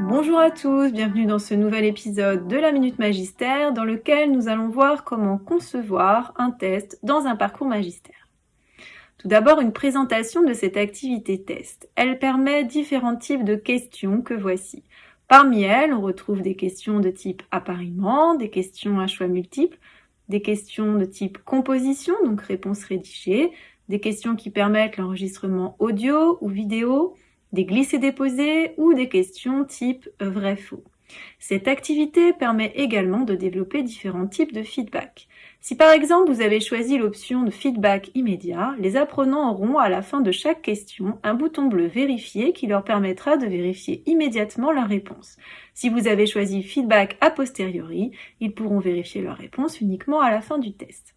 Bonjour à tous, bienvenue dans ce nouvel épisode de la Minute Magistère dans lequel nous allons voir comment concevoir un test dans un parcours magistère. Tout d'abord, une présentation de cette activité test. Elle permet différents types de questions que voici. Parmi elles, on retrouve des questions de type appariement, des questions à choix multiples, des questions de type composition, donc réponse rédigée, des questions qui permettent l'enregistrement audio ou vidéo, des glissés-déposés ou des questions type vrai-faux. Cette activité permet également de développer différents types de feedback. Si par exemple vous avez choisi l'option de feedback immédiat, les apprenants auront à la fin de chaque question un bouton bleu vérifier qui leur permettra de vérifier immédiatement leur réponse. Si vous avez choisi feedback a posteriori, ils pourront vérifier leur réponse uniquement à la fin du test.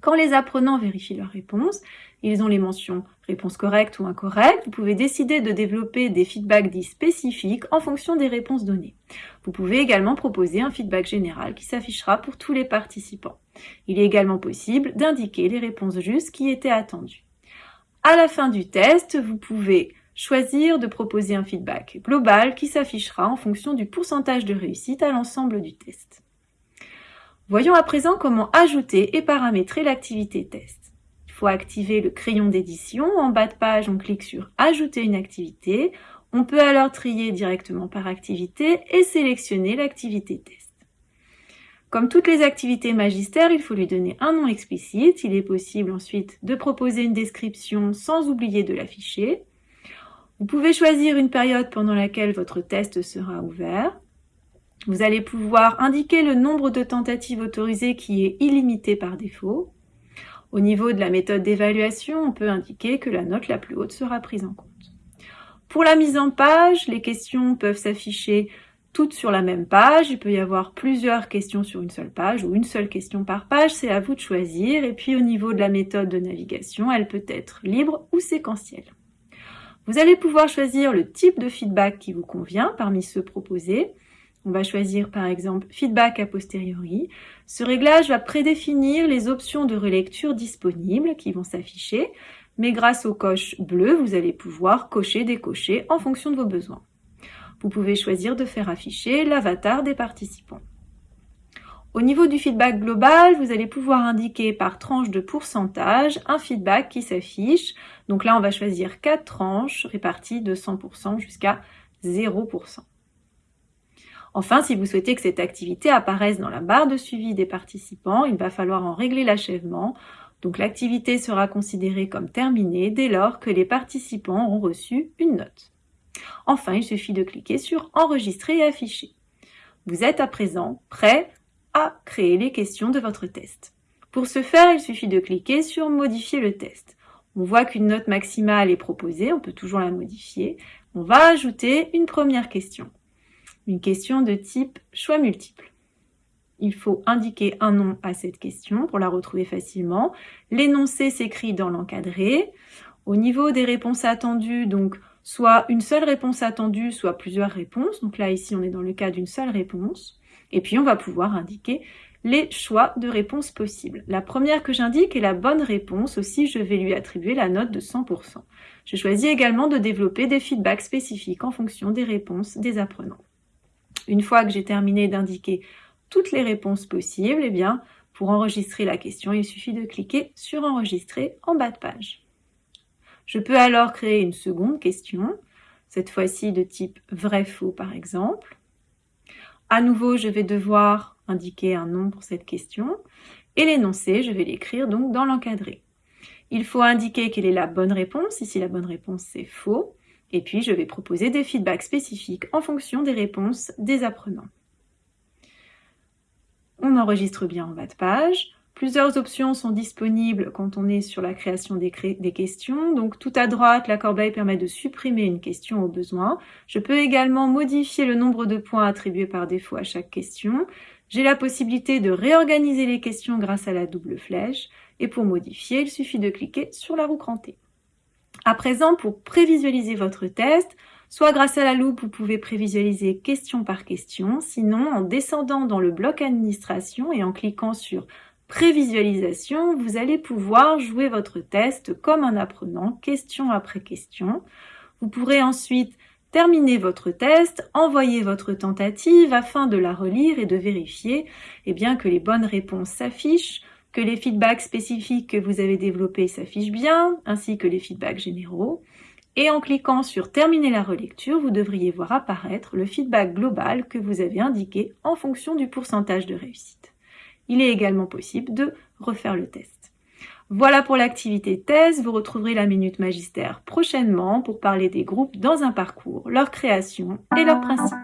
Quand les apprenants vérifient leur réponse, ils ont les mentions réponse correcte ou incorrecte. Vous pouvez décider de développer des feedbacks dits spécifiques en fonction des réponses données. Vous pouvez également proposer un feedback général qui s'affichera pour tous les participants. Il est également possible d'indiquer les réponses justes qui étaient attendues. À la fin du test, vous pouvez choisir de proposer un feedback global qui s'affichera en fonction du pourcentage de réussite à l'ensemble du test. Voyons à présent comment ajouter et paramétrer l'activité test. Activer le crayon d'édition. En bas de page, on clique sur « Ajouter une activité ». On peut alors trier directement par activité et sélectionner l'activité test. Comme toutes les activités magistères, il faut lui donner un nom explicite. Il est possible ensuite de proposer une description sans oublier de l'afficher. Vous pouvez choisir une période pendant laquelle votre test sera ouvert. Vous allez pouvoir indiquer le nombre de tentatives autorisées qui est illimité par défaut. Au niveau de la méthode d'évaluation, on peut indiquer que la note la plus haute sera prise en compte. Pour la mise en page, les questions peuvent s'afficher toutes sur la même page. Il peut y avoir plusieurs questions sur une seule page ou une seule question par page. C'est à vous de choisir. Et puis au niveau de la méthode de navigation, elle peut être libre ou séquentielle. Vous allez pouvoir choisir le type de feedback qui vous convient parmi ceux proposés. On va choisir par exemple Feedback a posteriori. Ce réglage va prédéfinir les options de relecture disponibles qui vont s'afficher, mais grâce aux coches bleues, vous allez pouvoir cocher, décocher en fonction de vos besoins. Vous pouvez choisir de faire afficher l'avatar des participants. Au niveau du feedback global, vous allez pouvoir indiquer par tranche de pourcentage un feedback qui s'affiche. Donc là, on va choisir 4 tranches réparties de 100% jusqu'à 0%. Enfin, si vous souhaitez que cette activité apparaisse dans la barre de suivi des participants, il va falloir en régler l'achèvement. Donc l'activité sera considérée comme terminée dès lors que les participants ont reçu une note. Enfin, il suffit de cliquer sur Enregistrer et afficher. Vous êtes à présent prêt à créer les questions de votre test. Pour ce faire, il suffit de cliquer sur Modifier le test. On voit qu'une note maximale est proposée, on peut toujours la modifier. On va ajouter une première question une question de type choix multiple. Il faut indiquer un nom à cette question pour la retrouver facilement. L'énoncé s'écrit dans l'encadré. Au niveau des réponses attendues, donc soit une seule réponse attendue, soit plusieurs réponses. Donc là, ici, on est dans le cas d'une seule réponse. Et puis, on va pouvoir indiquer les choix de réponses possibles. La première que j'indique est la bonne réponse, aussi je vais lui attribuer la note de 100%. Je choisis également de développer des feedbacks spécifiques en fonction des réponses des apprenants. Une fois que j'ai terminé d'indiquer toutes les réponses possibles, eh bien, pour enregistrer la question, il suffit de cliquer sur « Enregistrer » en bas de page. Je peux alors créer une seconde question, cette fois-ci de type vrai-faux par exemple. À nouveau, je vais devoir indiquer un nom pour cette question, et l'énoncé, je vais l'écrire donc dans l'encadré. Il faut indiquer quelle est la bonne réponse, ici la bonne réponse c'est faux, et puis, je vais proposer des feedbacks spécifiques en fonction des réponses des apprenants. On enregistre bien en bas de page. Plusieurs options sont disponibles quand on est sur la création des, questions. Donc tout à droite, la corbeille permet de supprimer une question au besoin. Je peux également modifier le nombre de points attribués par défaut à chaque question. J'ai la possibilité de réorganiser les questions grâce à la double flèche. Et pour modifier, il suffit de cliquer sur la roue crantée. À présent, pour prévisualiser votre test, soit grâce à la loupe, vous pouvez prévisualiser question par question, sinon en descendant dans le bloc administration et en cliquant sur prévisualisation, vous allez pouvoir jouer votre test comme un apprenant, question après question. Vous pourrez ensuite Terminez votre test, envoyez votre tentative afin de la relire et de vérifier. Eh bien, que les bonnes réponses s'affichent, que les feedbacks spécifiques que vous avez développés s'affichent bien, ainsi que les feedbacks généraux. Et en cliquant sur Terminer la relecture, vous devriez voir apparaître le feedback global que vous avez indiqué en fonction du pourcentage de réussite. Il est également possible de refaire le test. Voilà pour l'activité thèse, vous retrouverez la Minute Magistère prochainement pour parler des groupes dans un parcours, leur création et leurs principes.